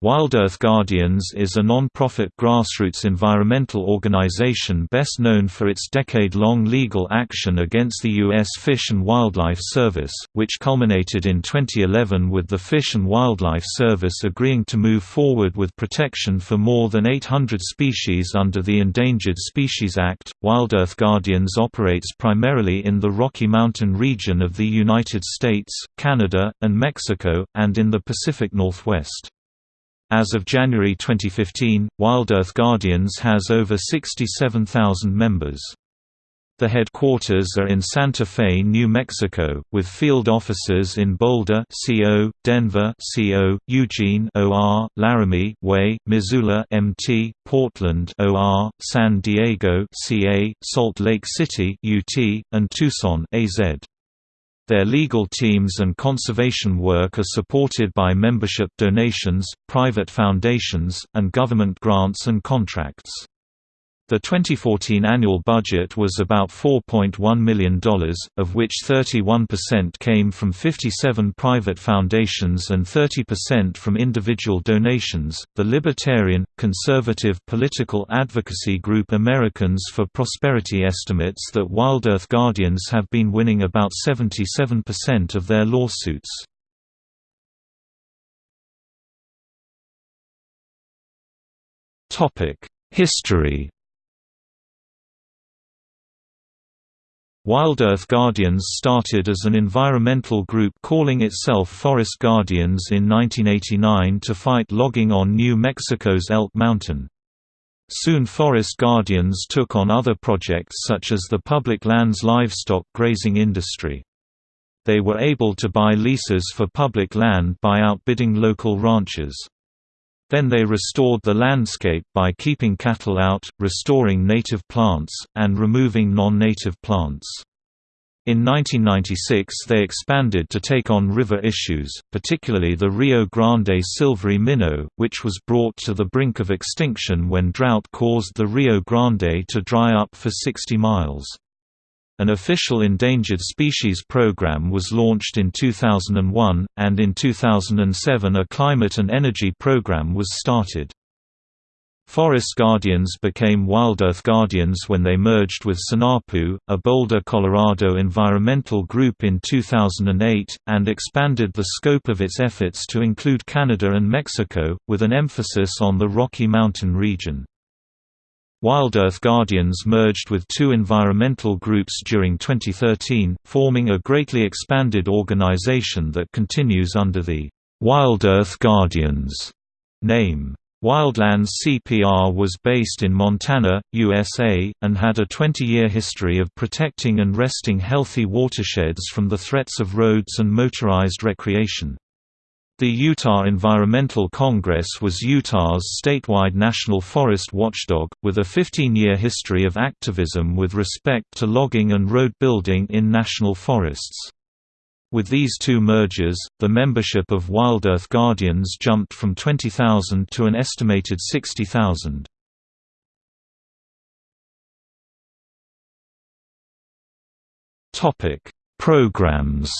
Wild Earth Guardians is a non-profit grassroots environmental organization best known for its decade-long legal action against the U.S. Fish and Wildlife Service, which culminated in 2011 with the Fish and Wildlife Service agreeing to move forward with protection for more than 800 species under the Endangered Species Act. Wild Earth Guardians operates primarily in the Rocky Mountain region of the United States, Canada, and Mexico, and in the Pacific Northwest. As of January 2015, Wild Earth Guardians has over 67,000 members. The headquarters are in Santa Fe, New Mexico, with field offices in Boulder, CO, Denver, CO, Eugene, OR, Laramie, WY, Missoula, MT, Portland, OR, San Diego, CA, Salt Lake City, UT, and Tucson, AZ. Their legal teams and conservation work are supported by membership donations, private foundations, and government grants and contracts. The 2014 annual budget was about $4.1 million, of which 31% came from 57 private foundations and 30% from individual donations. The libertarian, conservative political advocacy group Americans for Prosperity estimates that Wild Earth Guardians have been winning about 77% of their lawsuits. History Wild Earth Guardians started as an environmental group calling itself Forest Guardians in 1989 to fight logging on New Mexico's Elk Mountain. Soon Forest Guardians took on other projects such as the public lands livestock grazing industry. They were able to buy leases for public land by outbidding local ranchers. Then they restored the landscape by keeping cattle out, restoring native plants, and removing non-native plants. In 1996 they expanded to take on river issues, particularly the Rio Grande silvery minnow, which was brought to the brink of extinction when drought caused the Rio Grande to dry up for 60 miles. An official endangered species program was launched in 2001, and in 2007 a climate and energy program was started. Forest Guardians became Wild Earth Guardians when they merged with Sinapu, a Boulder, Colorado environmental group in 2008, and expanded the scope of its efforts to include Canada and Mexico, with an emphasis on the Rocky Mountain region. Wild Earth Guardians merged with two environmental groups during 2013, forming a greatly expanded organization that continues under the Wild Earth Guardians name. Wildlands CPR was based in Montana, USA, and had a 20-year history of protecting and resting healthy watersheds from the threats of roads and motorized recreation. The Utah Environmental Congress was Utah's statewide national forest watchdog, with a 15-year history of activism with respect to logging and road building in national forests. With these two mergers, the membership of Wild Earth Guardians jumped from 20,000 to an estimated 60,000. Programs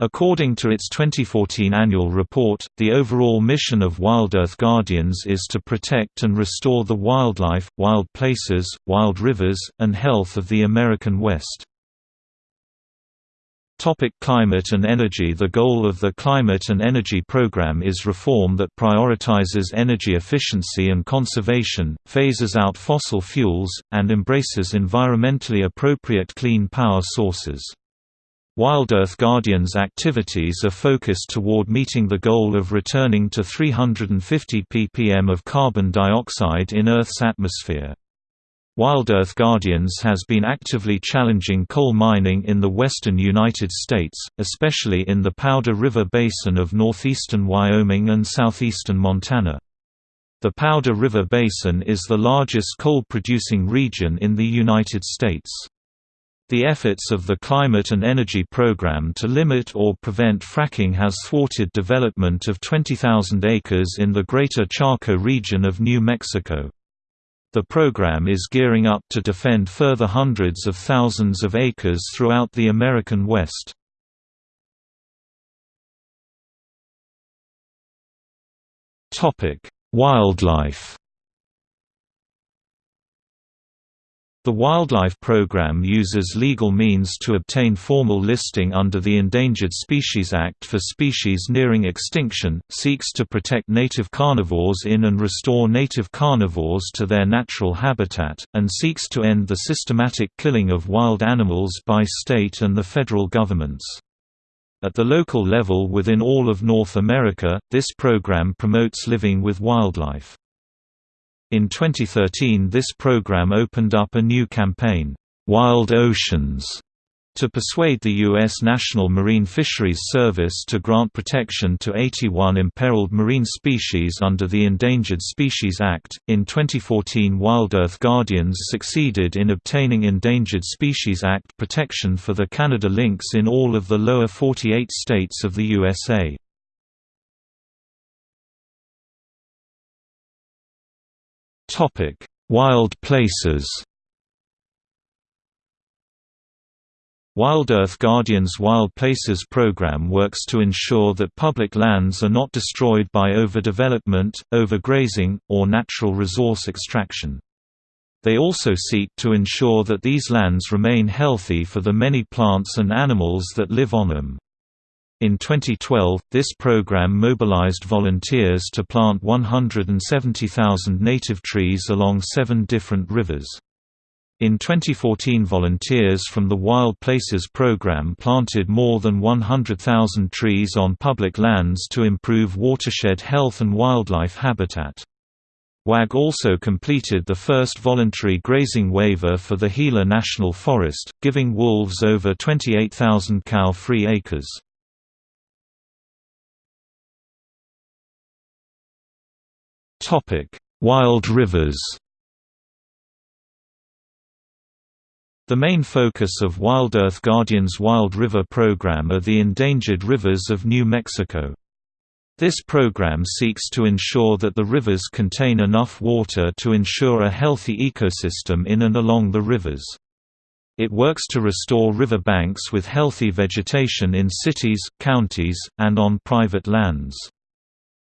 According to its 2014 annual report, the overall mission of Wild Earth Guardians is to protect and restore the wildlife, wild places, wild rivers, and health of the American West. Topic climate and energy The goal of the Climate and Energy Program is reform that prioritizes energy efficiency and conservation, phases out fossil fuels, and embraces environmentally appropriate clean power sources. Wild Earth Guardians activities are focused toward meeting the goal of returning to 350 ppm of carbon dioxide in Earth's atmosphere. Wild Earth Guardians has been actively challenging coal mining in the western United States, especially in the Powder River Basin of northeastern Wyoming and southeastern Montana. The Powder River Basin is the largest coal-producing region in the United States. The efforts of the Climate and Energy Programme to limit or prevent fracking has thwarted development of 20,000 acres in the greater Chaco region of New Mexico. The program is gearing up to defend further hundreds of thousands of acres throughout the American West. Wildlife The Wildlife Program uses legal means to obtain formal listing under the Endangered Species Act for species nearing extinction, seeks to protect native carnivores in and restore native carnivores to their natural habitat, and seeks to end the systematic killing of wild animals by state and the federal governments. At the local level within all of North America, this program promotes living with wildlife. In 2013 this program opened up a new campaign, "'Wild Oceans' to persuade the U.S. National Marine Fisheries Service to grant protection to 81 imperiled marine species under the Endangered Species Act. In 2014, Wild Earth Guardians succeeded in obtaining Endangered Species Act protection for the Canada lynx in all of the lower 48 states of the USA. Topic: Wild places. Wild Earth Guardian's Wild Places program works to ensure that public lands are not destroyed by overdevelopment, overgrazing, or natural resource extraction. They also seek to ensure that these lands remain healthy for the many plants and animals that live on them. In 2012, this program mobilized volunteers to plant 170,000 native trees along seven different rivers. In 2014 volunteers from the Wild Places program planted more than 100,000 trees on public lands to improve watershed health and wildlife habitat. WAG also completed the first voluntary grazing waiver for the Gila National Forest, giving wolves over 28,000 cow-free acres. Wild rivers The main focus of Wild Earth Guardian's Wild River program are the endangered rivers of New Mexico. This program seeks to ensure that the rivers contain enough water to ensure a healthy ecosystem in and along the rivers. It works to restore river banks with healthy vegetation in cities, counties, and on private lands.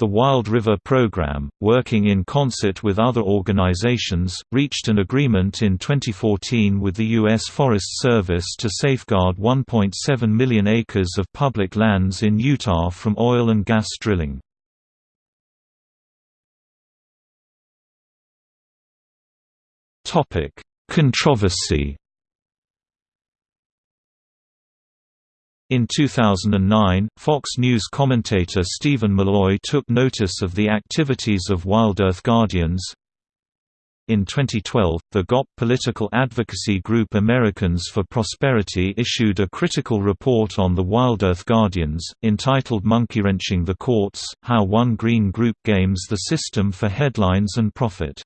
The Wild River Program, working in concert with other organizations, reached an agreement in 2014 with the U.S. Forest Service to safeguard 1.7 million acres of public lands in Utah from oil and gas drilling. Controversy In 2009, Fox News commentator Steven Milloy took notice of the activities of Wild Earth Guardians. In 2012, the GOP political advocacy group Americans for Prosperity issued a critical report on the Wild Earth Guardians, entitled Monkey-Wrenching the Courts, How One Green Group Games the System for Headlines and Profit.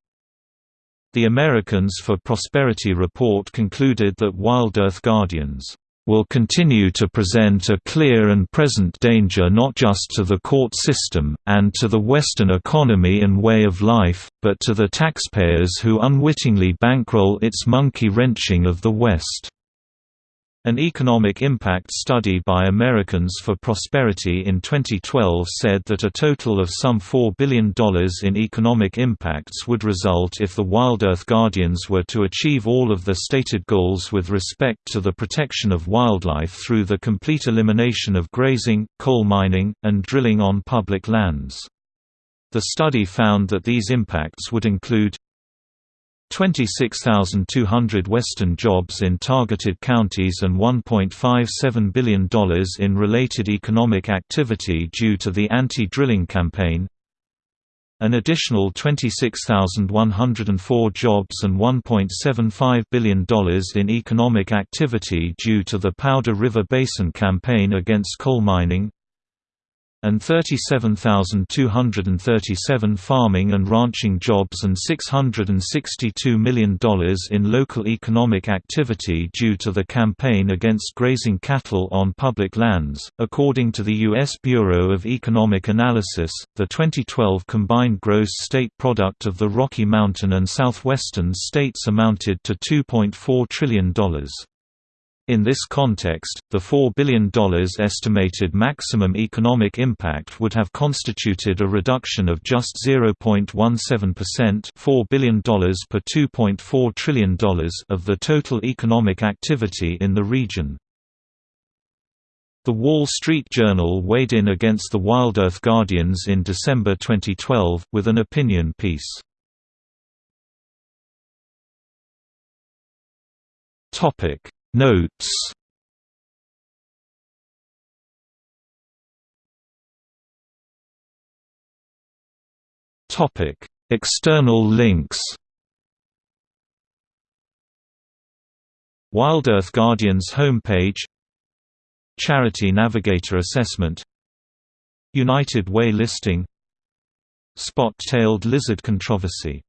The Americans for Prosperity report concluded that Wild Earth Guardians will continue to present a clear and present danger not just to the court system, and to the Western economy and way of life, but to the taxpayers who unwittingly bankroll its monkey-wrenching of the West. An economic impact study by Americans for Prosperity in 2012 said that a total of some $4 billion in economic impacts would result if the Wild Earth Guardians were to achieve all of the stated goals with respect to the protection of wildlife through the complete elimination of grazing, coal mining, and drilling on public lands. The study found that these impacts would include 26,200 Western jobs in targeted counties and $1.57 billion in related economic activity due to the anti-drilling campaign. An additional 26,104 jobs and $1.75 billion in economic activity due to the Powder River Basin campaign against coal mining and 37,237 farming and ranching jobs and $662 million in local economic activity due to the campaign against grazing cattle on public lands. According to the U.S. Bureau of Economic Analysis, the 2012 combined gross state product of the Rocky Mountain and southwestern states amounted to $2.4 trillion. In this context, the $4 billion estimated maximum economic impact would have constituted a reduction of just 0.17% $4 billion per $2.4 trillion of the total economic activity in the region. The Wall Street Journal weighed in against the Wild Earth Guardians in December 2012, with an opinion piece. Notes. Topic: External links. Wild Earth Guardians homepage. Charity Navigator Assessment. United Way listing. Spot-tailed lizard controversy